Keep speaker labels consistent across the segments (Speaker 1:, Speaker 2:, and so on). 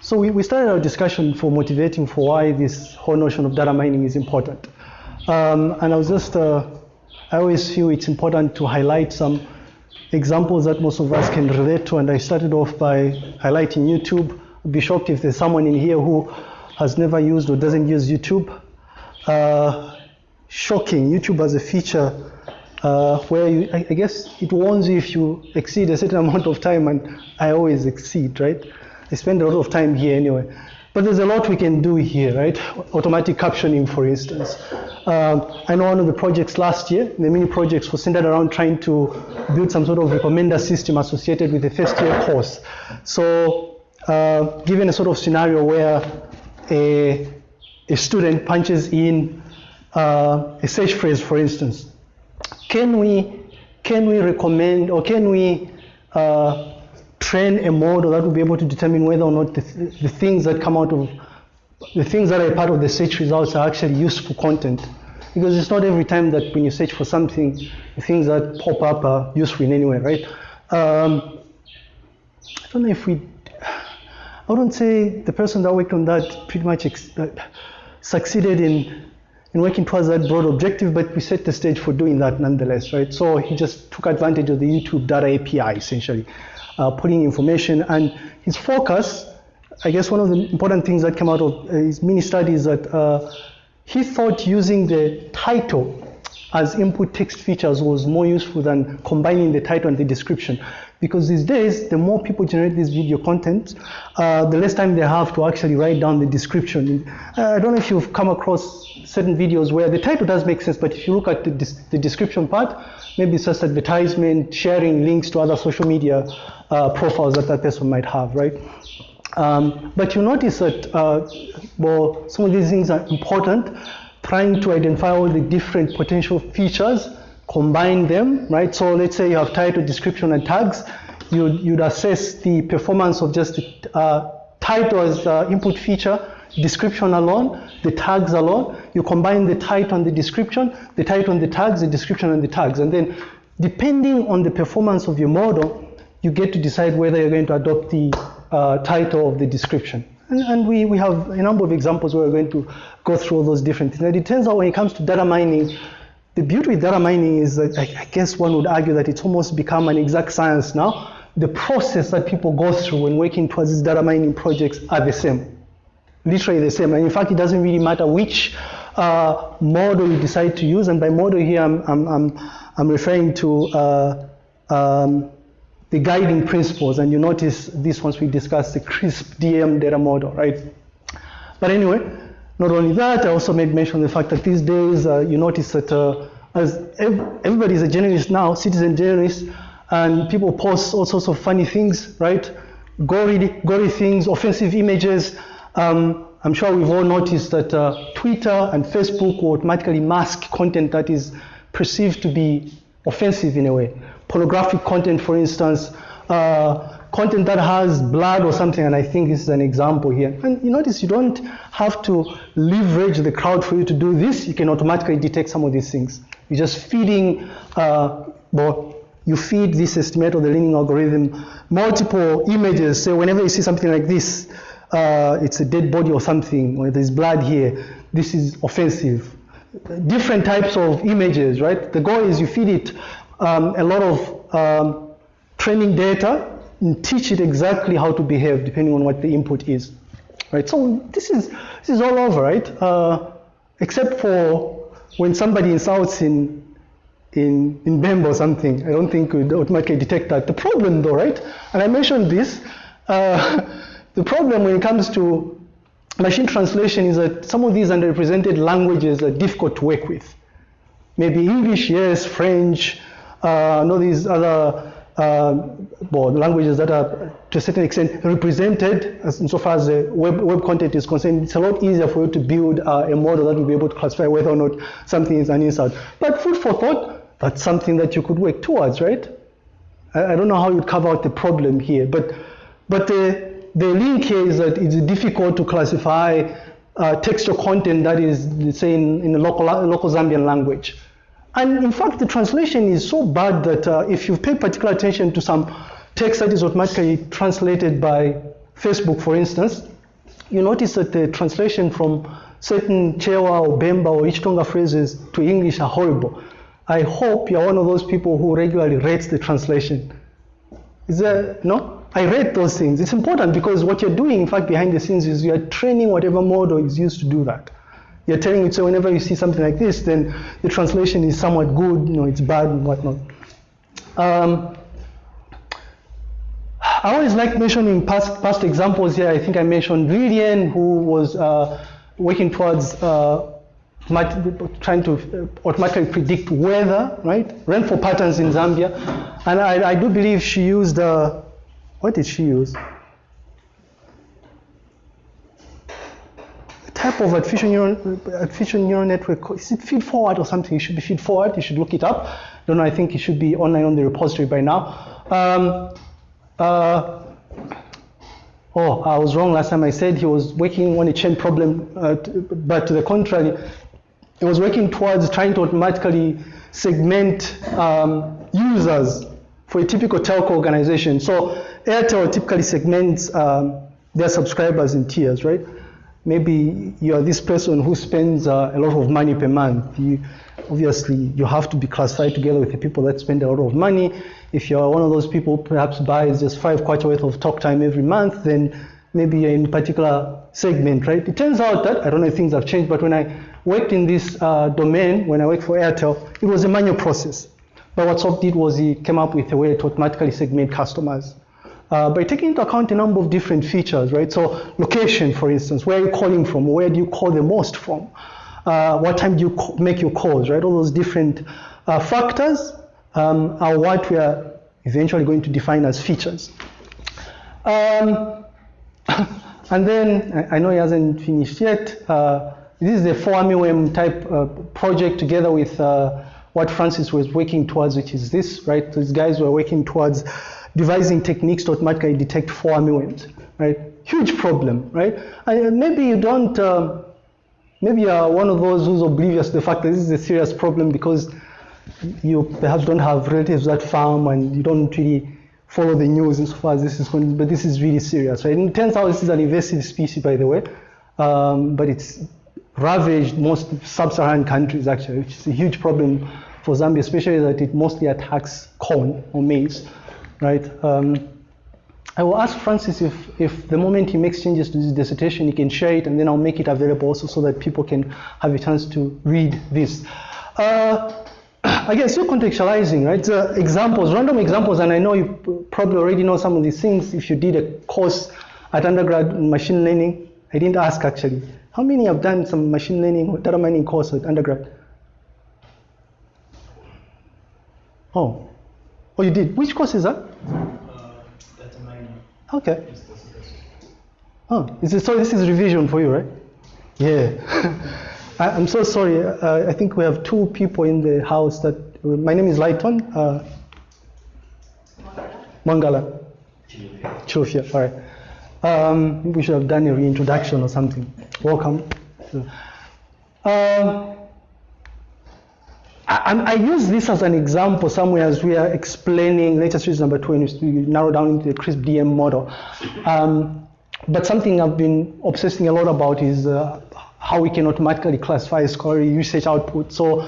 Speaker 1: So we, we started our discussion for motivating for why this whole notion of data mining is important. Um, and I was just, uh, I always feel it's important to highlight some examples that most of us can relate to. And I started off by highlighting YouTube. I'd be shocked if there's someone in here who has never used or doesn't use YouTube. Uh, shocking, YouTube has a feature uh, where you, I, I, guess it warns you if you exceed a certain amount of time, and I always exceed, right? I spend a lot of time here anyway. But there's a lot we can do here, right? Automatic captioning, for instance. Um, I know one of the projects last year, the mini projects was centered around trying to build some sort of recommender system associated with the first year course. So, uh, given a sort of scenario where a, a student punches in uh, a search phrase, for instance, can we can we recommend or can we uh, train a model that will be able to determine whether or not the, the things that come out of the things that are part of the search results are actually useful content. Because it's not every time that when you search for something the things that pop up are useful in any way right? Um, I don't know if we I wouldn't say the person that worked on that pretty much uh, succeeded in in working towards that broad objective, but we set the stage for doing that nonetheless, right? So he just took advantage of the YouTube data API, essentially, uh, putting information, and his focus, I guess one of the important things that came out of uh, his mini study is that uh, he thought using the title as input text features was more useful than combining the title and the description. Because these days, the more people generate this video content, uh, the less time they have to actually write down the description. Uh, I don't know if you've come across certain videos where the title does make sense, but if you look at the, the description part, maybe it's just advertisement, sharing links to other social media uh, profiles that that person might have, right? Um, but you notice that, uh, well, some of these things are important, trying to identify all the different potential features, combine them, right? So let's say you have title, description, and tags. You'd, you'd assess the performance of just the uh, title as uh, input feature, description alone, the tags alone. You combine the title and the description, the title and the tags, the description and the tags. And then depending on the performance of your model, you get to decide whether you're going to adopt the uh, title of the description. And, and, we, we have a number of examples where we're going to go through all those different things. And it turns out when it comes to data mining, the beauty with data mining is that I, guess one would argue that it's almost become an exact science now. The process that people go through when working towards these data mining projects are the same, literally the same. And in fact, it doesn't really matter which uh, model you decide to use. And by model here, I'm, I'm, I'm, I'm referring to uh, um, the guiding principles, and you notice this once we discuss the CRISP DM data model, right? But anyway, not only that, I also made mention of the fact that these days uh, you notice that uh, as ev everybody is a journalist now, citizen journalist, and people post all sorts of funny things, right? Gory, gory things, offensive images. Um, I'm sure we've all noticed that uh, Twitter and Facebook will automatically mask content that is perceived to be offensive in a way pornographic content, for instance, uh, content that has blood or something, and I think this is an example here. And you notice you don't have to leverage the crowd for you to do this. You can automatically detect some of these things. You're just feeding, uh, well, you feed this estimate or the learning algorithm multiple images. So whenever you see something like this, uh, it's a dead body or something, or there's blood here, this is offensive. Different types of images, right? The goal is you feed it um, a lot of um, training data and teach it exactly how to behave depending on what the input is. Right, so this is, this is all over, right? Uh, except for when somebody insults in, in, in Bemba or something, I don't think we would automatically detect that. The problem though, right, and I mentioned this, uh, the problem when it comes to machine translation is that some of these underrepresented languages are difficult to work with. Maybe English, yes, French, uh, know these other uh, well, languages that are to a certain extent represented as insofar as the web, web content is concerned, it's a lot easier for you to build uh, a model that will be able to classify whether or not something is an insult. But food for thought, that's something that you could work towards, right? I, I don't know how you'd carve out the problem here, but but the the link here is that it's difficult to classify uh, textual content that is, say, in, in a local, local Zambian language. And in fact, the translation is so bad that uh, if you pay particular attention to some text that is automatically translated by Facebook, for instance, you notice that the translation from certain Chewa or Bemba or Ichitonga phrases to English are horrible. I hope you're one of those people who regularly rates the translation. Is there, no? I rate those things. It's important because what you're doing, in fact, behind the scenes is you're training whatever model is used to do that. You're telling it, so whenever you see something like this, then the translation is somewhat good, you know, it's bad and whatnot. Um, I always like mentioning past, past examples here. I think I mentioned Lilian, who was uh, working towards uh, trying to uh, automatically predict weather, right? Rainfall patterns in Zambia. And I, I do believe she used, uh, what did she use? Type of artificial neural, neural network, is it feed forward or something? It should be feed forward, you should look it up. Don't know, I think it should be online on the repository by now. Um, uh, oh, I was wrong last time I said he was working on a chain problem, uh, but to the contrary, he was working towards trying to automatically segment um, users for a typical telco organization. So Airtel typically segments um, their subscribers in tiers, right? Maybe you're this person who spends uh, a lot of money per month. You, obviously, you have to be classified together with the people that spend a lot of money. If you're one of those people who perhaps buys just five kwacha worth of talk time every month, then maybe you're in a particular segment, right? It turns out that, I don't know if things have changed, but when I worked in this uh, domain, when I worked for Airtel, it was a manual process. But what Soft did was he came up with a way to automatically segment customers. Uh, by taking into account a number of different features, right? So location, for instance, where are you calling from? Where do you call the most from? Uh, what time do you make your calls, right? All those different uh, factors um, are what we are eventually going to define as features. Um, and then, I know he hasn't finished yet. Uh, this is a 4 type uh, project together with uh, what Francis was working towards, which is this, right? These guys were working towards devising techniques to automatically detect 4 right? Huge problem, right? And maybe you don't, uh, maybe you're one of those who's oblivious to the fact that this is a serious problem because you perhaps don't have relatives that farm and you don't really follow the news insofar as this is going, but this is really serious, right? And it turns out this is an invasive species, by the way, um, but it's ravaged most sub-Saharan countries actually, which is a huge problem for Zambia, especially that it mostly attacks corn or maize, right? Um, I will ask Francis if, if the moment he makes changes to this dissertation, he can share it, and then I'll make it available also so that people can have a chance to read this. Uh, again, still contextualizing, right? Uh, examples, random examples, and I know you probably already know some of these things if you did a course at undergrad in machine learning. I didn't ask actually. How many have done some machine learning or data mining course at undergrad? Oh, oh, you did. Which course is that?
Speaker 2: Uh.
Speaker 1: Okay. Oh, is it, so this is revision for you, right? Yeah. I, am so sorry. Uh, I think we have two people in the house that. My name is Lighton. Uh, Mangala. Chufia. All right. Um, we should have done a reintroduction or something. Welcome. Um, I, I, use this as an example somewhere as we are explaining latest series number two and we narrow down into the CRISP DM model. Um, but something I've been obsessing a lot about is uh, how we can automatically classify scholarly usage output. So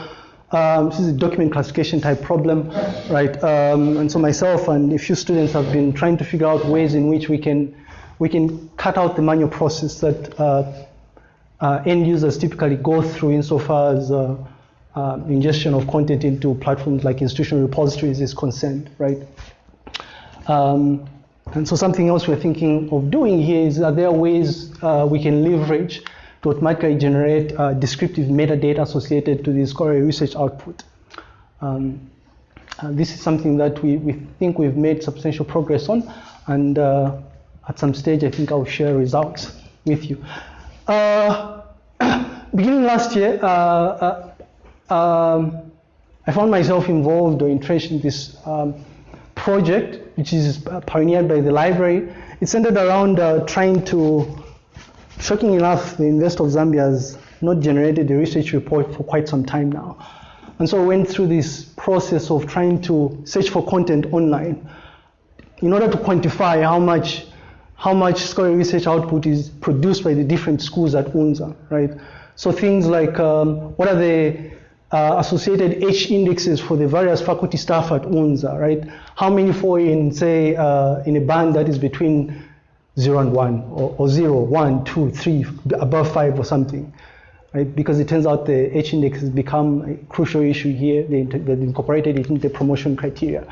Speaker 1: um, this is a document classification type problem, right? Um, and so myself and a few students have been trying to figure out ways in which we can we can cut out the manual process that uh, uh, end users typically go through insofar as uh, ingestion of content into platforms like institutional repositories is concerned, right? Um, and so something else we're thinking of doing here is are there are ways uh, we can leverage to automatically generate uh, descriptive metadata associated to the scholarly research output. Um, uh, this is something that we, we think we've made substantial progress on, and uh, at some stage I think I'll share results with you. Uh, beginning last year, um, I found myself involved or entrenched in this um, project, which is pioneered by the library. It centered around trying to Shocking enough, the University of Zambia has not generated a research report for quite some time now. And so I went through this process of trying to search for content online in order to quantify how much how much scholarly research output is produced by the different schools at UNZA, right? So things like um, what are the uh, associated H indexes for the various faculty staff at UNZA, right? How many fall in, say, uh, in a band that is between zero and one, or, or zero, one, two, three, above five or something, right? Because it turns out the H index has become a crucial issue here. They, they incorporated it into the promotion criteria,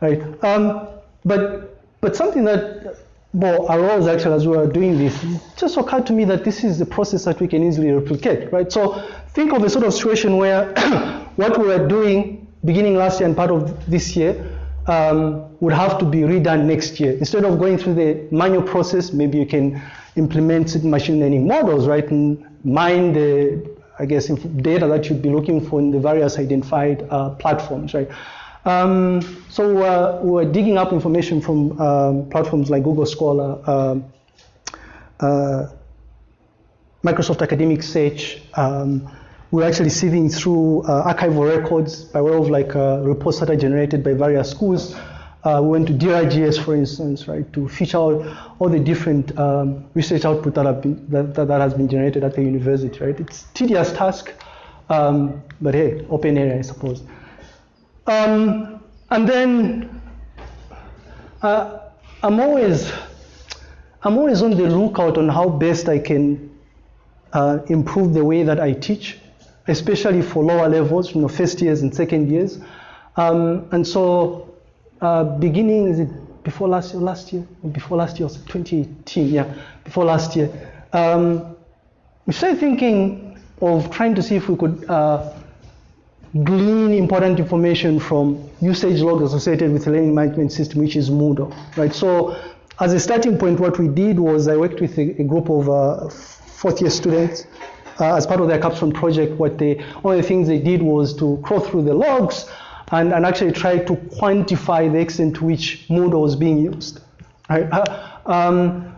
Speaker 1: right? Um, but but something that well arose actually as we were doing this, it just occurred to me that this is a process that we can easily replicate, right? So think of a sort of situation where what we were doing beginning last year and part of this year um, would have to be redone next year. Instead of going through the manual process, maybe you can implement machine learning models, right, and mine the, I guess, data that you'd be looking for in the various identified uh, platforms, right. Um, so uh, we're digging up information from um, platforms like Google Scholar, um, uh, Microsoft Academic Search. Um, we're actually sieving through uh, archival records by way of like uh, reports that are generated by various schools. Uh, we went to DRGS, for instance, right, to feature out all the different um, research output that, have been, that, that, has been generated at the university, right? It's tedious task, um, but hey, open area, I suppose. Um, and then uh, I'm always I'm always on the lookout on how best I can uh, improve the way that I teach, especially for lower levels, you know, first years and second years. Um, and so, uh, beginning is it before last year? Last year, before last year, was 2018. Yeah, before last year, um, we started thinking of trying to see if we could uh, glean important information from usage logs associated with the learning management system, which is Moodle, right? So as a starting point, what we did was I worked with a, a group of uh, fourth year students uh, as part of their capstone project. What they, one of the things they did was to crawl through the logs and, and actually try to quantify the extent to which Moodle was being used. Right? Uh, um,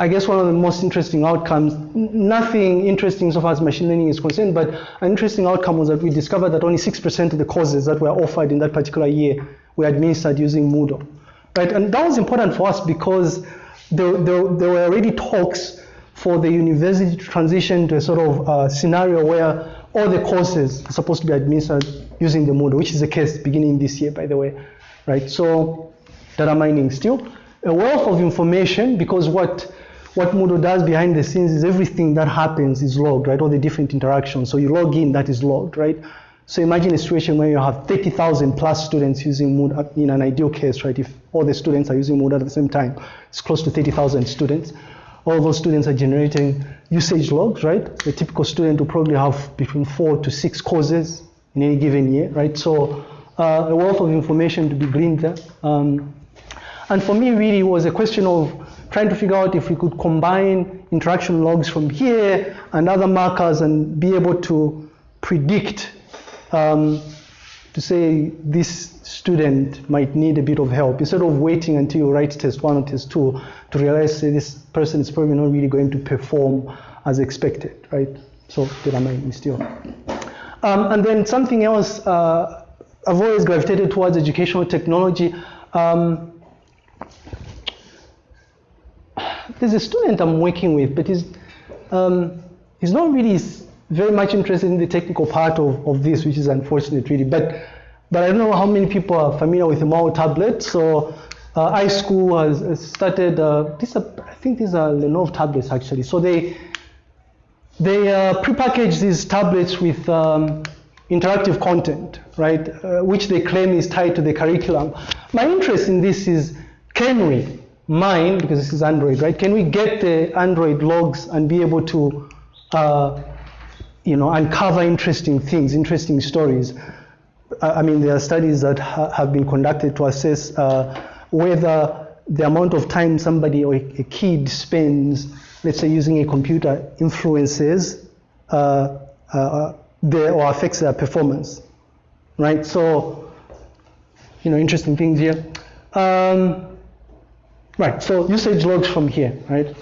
Speaker 1: I guess one of the most interesting outcomes, nothing interesting so far as machine learning is concerned, but an interesting outcome was that we discovered that only 6% of the courses that were offered in that particular year were administered using Moodle. Right? And that was important for us because there, there, there were already talks for the university to transition to a sort of uh, scenario where all the courses are supposed to be administered using the Moodle, which is the case beginning this year, by the way. Right? So data mining still a wealth of information because what what Moodle does behind the scenes is everything that happens is logged, right? All the different interactions. So you log in, that is logged, right? So imagine a situation where you have 30,000 plus students using Moodle in an ideal case, right? If all the students are using Moodle at the same time, it's close to 30,000 students. All those students are generating usage logs, right? A typical student will probably have between four to six courses in any given year, right? So uh, a wealth of information to be gleaned there. Um, and for me, really, it was a question of trying to figure out if we could combine interaction logs from here and other markers and be able to predict um, to say this student might need a bit of help instead of waiting until you write test one or test two to realize say, this person is probably not really going to perform as expected, right? So data mining still. Um, and then something else, uh, I've always gravitated towards educational technology. Um, there's a student I'm working with, but he's, um, he's not really very much interested in the technical part of, of this, which is unfortunate, really. But, but I don't know how many people are familiar with the Mao tablet. So uh, iSchool has, started, uh, these are, I think these are Lenovo tablets, actually. So they, they uh, prepackage these tablets with um, interactive content, right, uh, which they claim is tied to the curriculum. My interest in this is, can we mine, because this is Android, right? Can we get the Android logs and be able to, uh, you know, uncover interesting things, interesting stories? I mean, there are studies that ha have been conducted to assess uh, whether the amount of time somebody or a, kid spends, let's say, using a computer influences uh, uh their, or affects their performance, right? So, you know, interesting things here. Um, Right, so usage logs from here, right?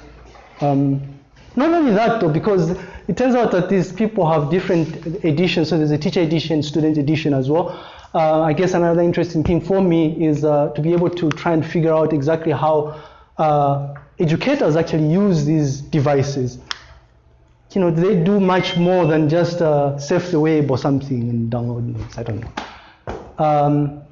Speaker 1: Um, not only that though, because it turns out that these people have different editions. So there's a teacher edition, student edition as well. Uh, I guess another interesting thing for me is uh, to be able to try and figure out exactly how uh, educators actually use these devices, you know, do they do much more than just uh, surf the web or something and download notes. I don't know. Um,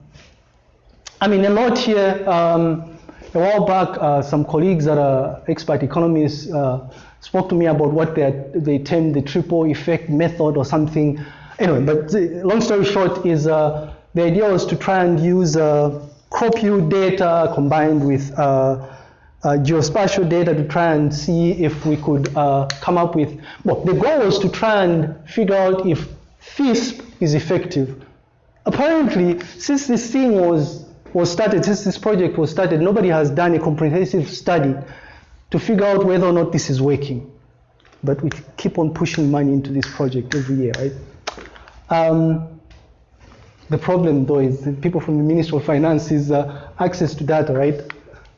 Speaker 1: I mean, a lot here. Um, a while back, uh, some colleagues that are expert economists uh, spoke to me about what they, they termed the triple effect method or something. Anyway, but long story short is uh, the idea was to try and use uh, crop yield data combined with uh, uh, geospatial data to try and see if we could come up with, well, the goal was to try and figure out if FISP is effective. Apparently, since this thing was, was started, since this project was started, nobody has done a comprehensive study to figure out whether or not this is working. But we keep on pushing money into this project every year, right? Um, the problem, though, is people from the Ministry of Finance is uh, access to data, right?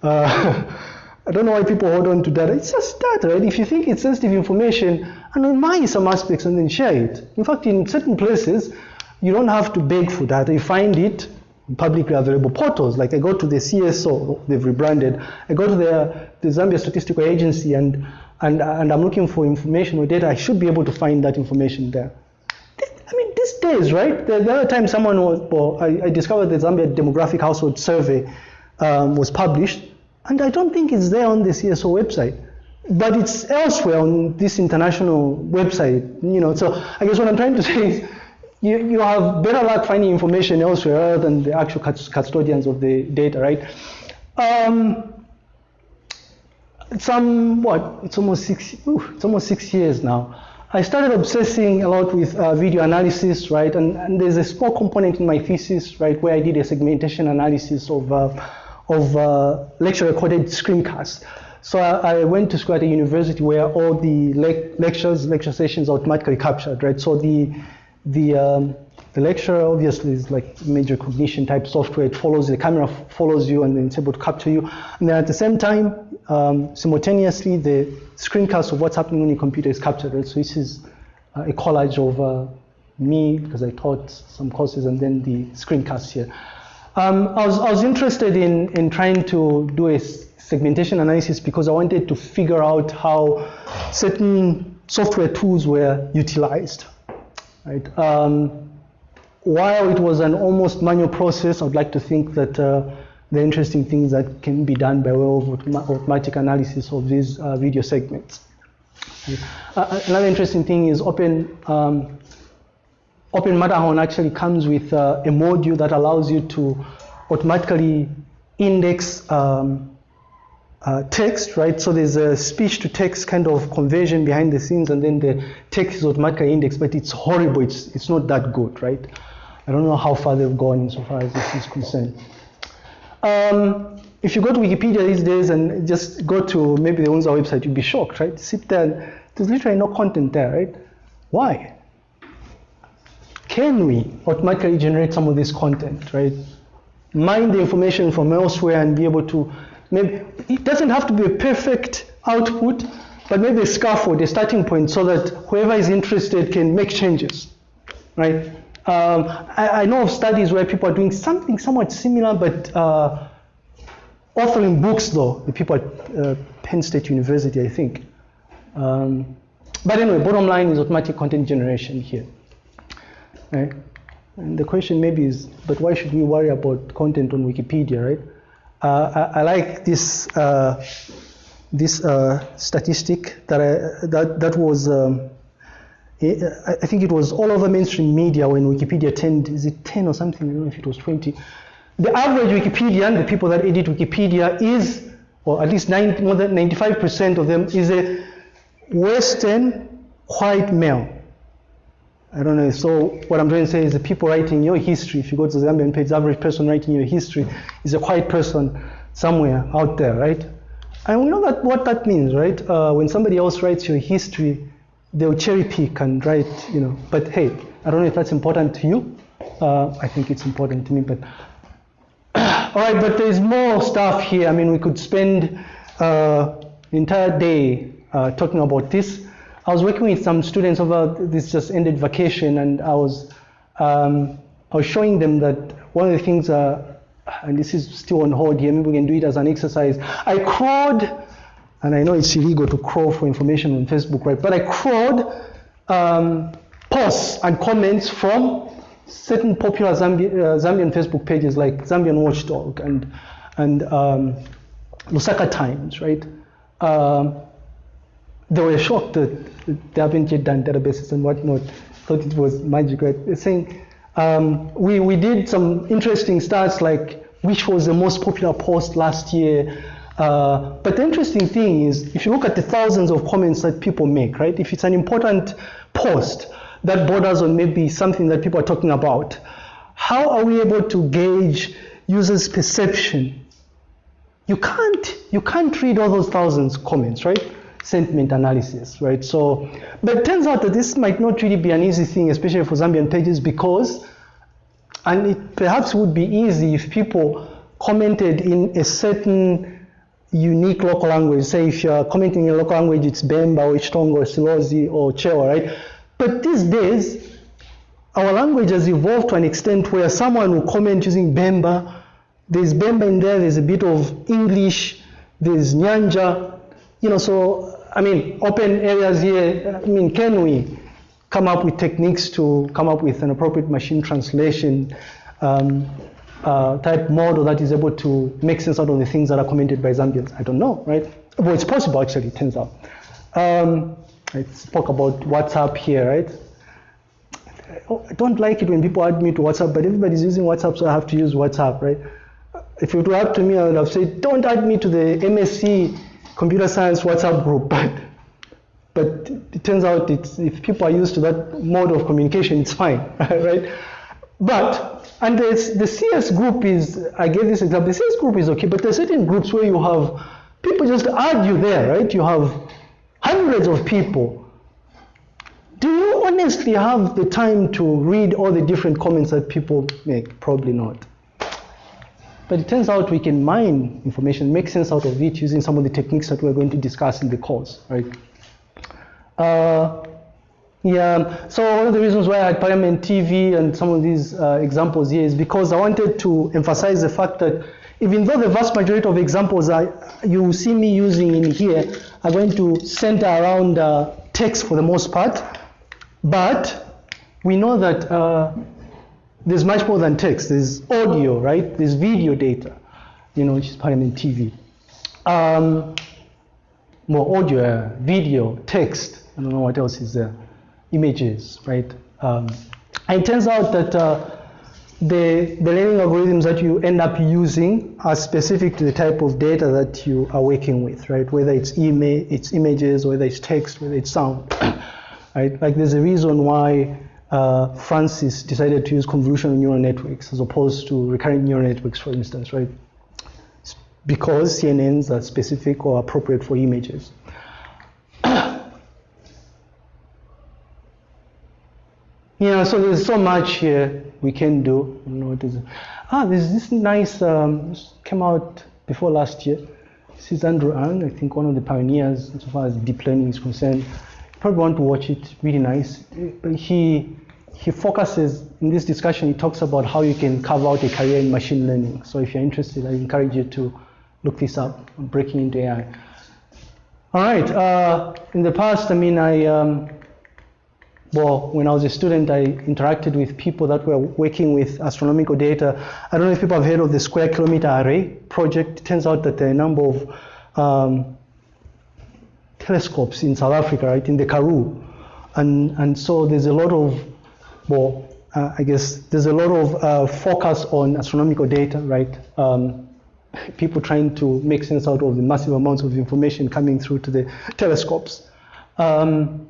Speaker 1: Uh, I don't know why people hold on to data. It's just data, right? If you think it's sensitive information, anonymize some aspects and then share it. In fact, in certain places, you don't have to beg for data. You find it publicly available portals. Like I go to the CSO, they've rebranded. I go to the, the Zambia Statistical Agency and, and, and I'm looking for information or data. I should be able to find that information there. I mean, these days, right? The, the other time someone was, well, I, I discovered the Zambia Demographic Household Survey um, was published, and I don't think it's there on the CSO website, but it's elsewhere on this international website. You know, so I guess what I'm trying to say is, you, you have better luck finding information elsewhere than the actual custodians of the data, right? Um, some what? It's almost six. Ooh, it's almost six years now. I started obsessing a lot with uh, video analysis, right? And, and, there's a small component in my thesis, right, where I did a segmentation analysis of, uh, of uh, lecture recorded screencasts. So I, I, went to school at a university where all the le lectures, lecture sessions are automatically captured, right? So the, the, um, the lecture obviously is like major cognition type software. It follows, the camera follows you and then it's able to capture you. And then at the same time, um, simultaneously, the screencast of what's happening on your computer is captured. Right? So this is uh, a collage of uh, me, because I taught some courses, and then the screencast here. Um, I, was, I was interested in, in trying to do a segmentation analysis because I wanted to figure out how certain software tools were utilized. Right? Um, while it was an almost manual process, I'd like to think that uh, the interesting things that can be done by way of automatic analysis of these uh, video segments. Uh, another interesting thing is Open, um, Open Matterhorn actually comes with uh, a module that allows you to automatically index um, uh, text, right? So there's a speech to text kind of conversion behind the scenes, and then the text is automatically indexed, but it's horrible. It's, it's not that good, right? I don't know how far they've gone insofar as this is concerned. Um, if you go to Wikipedia these days and just go to maybe the UNZA website, you'd be shocked, right? Sit there, and there's literally no content there, right? Why? Can we automatically generate some of this content, right? Mine the information from elsewhere and be able to maybe it doesn't have to be a perfect output, but maybe a scaffold, a starting point, so that whoever is interested can make changes, right? Um, I, I, know of studies where people are doing something somewhat similar, but uh, authoring books, though, the people at uh, Penn State University, I think. Um, but anyway, bottom line is automatic content generation here. Right? And the question maybe is, but why should we worry about content on Wikipedia, right? Uh, I, I, like this uh, this uh, statistic that I, that that was um, I think it was all over mainstream media when Wikipedia turned, is it 10 or something? I don't know if it was 20. The average Wikipedian, the people that edit Wikipedia, is, or at least 90, more than 95% of them, is a Western white male. I don't know. If so what I'm trying to say is the people writing your history, if you go to the Zambian page, the average person writing your history is a white person somewhere out there, right? And we know that what that means, right? Uh, when somebody else writes your history, they'll cherry pick and write, you know. But hey, I don't know if that's important to you. Uh, I think it's important to me, but all right. But there's more stuff here. I mean, we could spend uh, the entire day uh, talking about this. I was working with some students over this just ended vacation, and I was um, I was showing them that one of the things uh, and this is still on hold here, maybe we can do it as an exercise. I crawled, and I know it's illegal to crawl for information on Facebook, right? But I crawled um, posts and comments from certain popular Zambi- uh, Zambian Facebook pages like Zambian Watchdog and, and um, Lusaka Times, right? Um, they were shocked that they haven't yet done databases and whatnot. Thought it was magic, right? They're saying um, we, we did some interesting stats like which was the most popular post last year. Uh, but the interesting thing is, if you look at the thousands of comments that people make, right? If it's an important post that borders on maybe something that people are talking about, how are we able to gauge users' perception? You can't, you can't read all those thousands of comments, right? Sentiment analysis, right? So, but it turns out that this might not really be an easy thing, especially for Zambian pages, because, and it perhaps would be easy if people commented in a certain unique local language. Say if you're commenting in a local language, it's Bemba or Ichitonga or Silozi or Chewa, right? But these days, our language has evolved to an extent where someone will comment using Bemba. There's Bemba in there, there's a bit of English, there's Nyanja, you know, so, I mean, open areas here, I mean, can we come up with techniques to come up with an appropriate machine translation um, uh, type model that is able to make sense out of the things that are commented by Zambians? I don't know, right? Well, it's possible actually, it turns out. Um, I spoke about WhatsApp here, right? I don't like it when people add me to WhatsApp, but everybody's using WhatsApp, so I have to use WhatsApp, right? If it were up to me, I would have said, don't add me to the MSc computer science WhatsApp group, but but it turns out if people are used to that mode of communication, it's fine, right? But and the, CS group is, I gave this example. The CS group is okay, but there's certain groups where you have people just add you there, right? You have hundreds of people. Do you honestly have the time to read all the different comments that people make? Probably not. But it turns out we can mine information, make sense out of it using some of the techniques that we're going to discuss in the course, right? Uh, yeah, so one of the reasons why I had Parliament TV and some of these uh, examples here is because I wanted to emphasize the fact that even though the vast majority of examples I, you see me using in here are going to center around uh, text for the most part, but we know that uh, there's much more than text. There's audio, right? There's video data, you know, which is Parliament TV. Um, more audio, video, text. I don't know what else is there. Images, right? Um, and it turns out that uh, the, the learning algorithms that you end up using are specific to the type of data that you are working with, right? Whether it's, ima- it's images, whether it's text, whether it's sound, right? Like there's a reason why uh, Francis decided to use convolutional neural networks as opposed to recurrent neural networks, for instance, right? It's because CNNs are specific or appropriate for images. yeah, so there's so much here we can do. I don't know what is it. Ah, there's this nice, um, came out before last year. This is Andrew Ng, I think one of the pioneers as far as deep learning is concerned. Probably want to watch it, really nice. He, he focuses, in this discussion, he talks about how you can carve out a career in machine learning. So if you're interested, I encourage you to look this up, on breaking into AI. All right, uh, in the past, I mean, I, um, well, when I was a student, I interacted with people that were working with astronomical data. I don't know if people have heard of the Square Kilometer Array project. It turns out that there are a number of um, telescopes in South Africa, right, in the Karoo. And, and so there's a lot of, well, uh, I guess there's a lot of uh, focus on astronomical data, right? Um, people trying to make sense out of the massive amounts of information coming through to the telescopes. Um,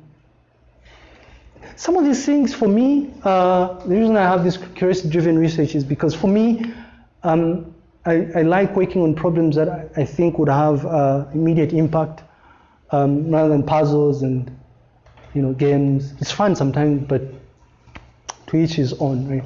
Speaker 1: some of these things for me, uh, the reason I have this curiosity-driven research is because for me, um, I, I, like working on problems that I, I think would have uh, immediate impact um, rather than puzzles and you know games. It's fun sometimes, but to each his own, right?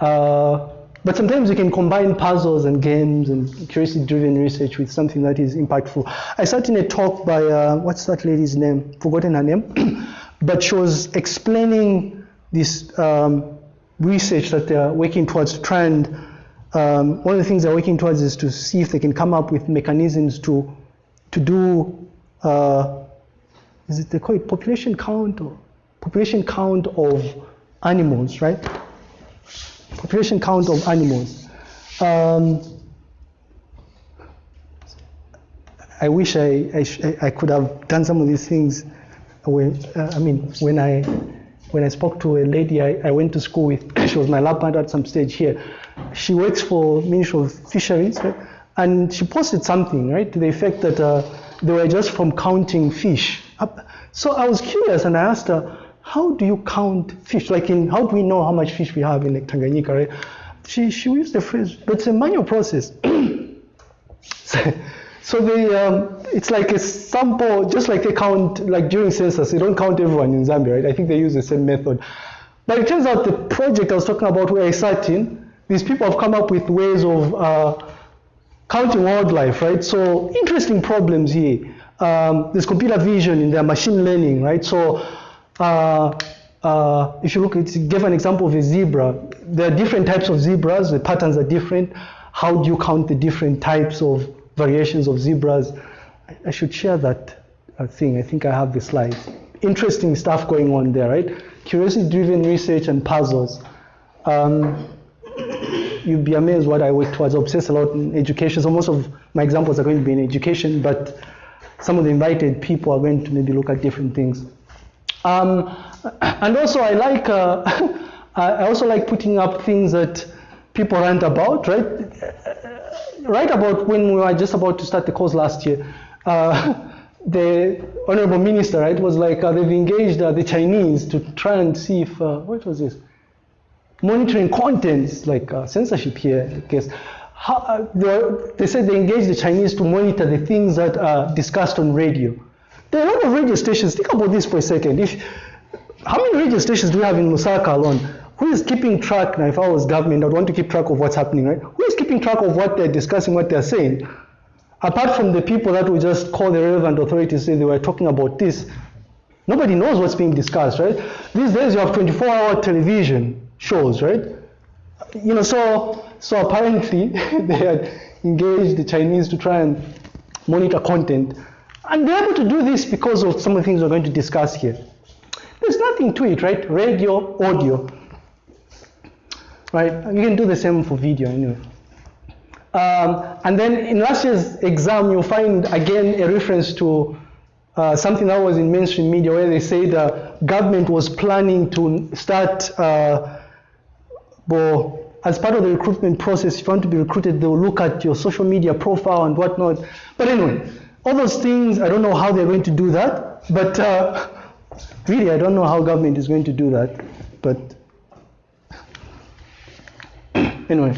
Speaker 1: Uh, but sometimes you can combine puzzles and games and curiosity-driven research with something that is impactful. I sat in a talk by uh, what's that lady's name? Forgotten her name. but she was explaining this um, research that they're working towards to um, one of the things they're working towards is to see if they can come up with mechanisms to to do uh, is it they call it population count or population count of animals, right? Population count of animals. Um, I wish I, I, I could have done some of these things. When, uh, I mean, when I when I spoke to a lady I, I went to school with, she was my lab partner at some stage here. She works for Ministry of Fisheries, right? and she posted something, right, to the effect that uh, they were just from counting fish. So I was curious, and I asked her, "How do you count fish? Like, in how do we know how much fish we have in Tanganyika?" Right? She she used the phrase, "But it's a manual process." so, so they, um, it's like a sample, just like they count, like during census, they don't count everyone in Zambia, right? I think they use the same method. But it turns out the project I was talking about where I sat in, these people have come up with ways of uh, counting wildlife, right? So interesting problems here. Um, there's computer vision in there, machine learning, right? So uh, uh, if you look, at, give an example of a zebra. There are different types of zebras. The patterns are different. How do you count the different types of variations of zebras? I, I should share that uh, thing. I think I have the slides. Interesting stuff going on there, right? Curiosity-driven research and puzzles. Um, you'd be amazed what I work towards. I obsess a lot in education. So most of my examples are going to be in education, but some of the invited people are going to maybe look at different things. Um, and also, I like. Uh, I also like putting up things that people rant about, right? Right about when we were just about to start the course last year, uh, the honorable minister, right, was like uh, they've engaged uh, the Chinese to try and see if uh, what was this monitoring contents like uh, censorship here. Guess How, uh, they, they said they engaged the Chinese to monitor the things that are discussed on radio. There are a lot of radio stations. Think about this for a second. If how many radio stations do we have in Lusaka alone? Who is keeping track? Now, if I was government, I'd want to keep track of what's happening, right? Who is keeping track of what they're discussing, what they're saying? Apart from the people that would just call the relevant authorities, say they were talking about this, nobody knows what's being discussed, right? These days you have 24-hour television shows, right? You know, so so apparently they had engaged the Chinese to try and monitor content, and they're able to do this because of some of the things we're going to discuss here. There's nothing to it, right? Radio, audio, right? You can do the same for video anyway. Um, and then in last year's exam, you'll find again a reference to uh, something that was in mainstream media where they say the government was planning to start, uh, well, as part of the recruitment process, if you want to be recruited, they'll look at your social media profile and whatnot. But anyway, all those things, I don't know how they're going to do that, but uh, really, I don't know how government is going to do that. But anyway.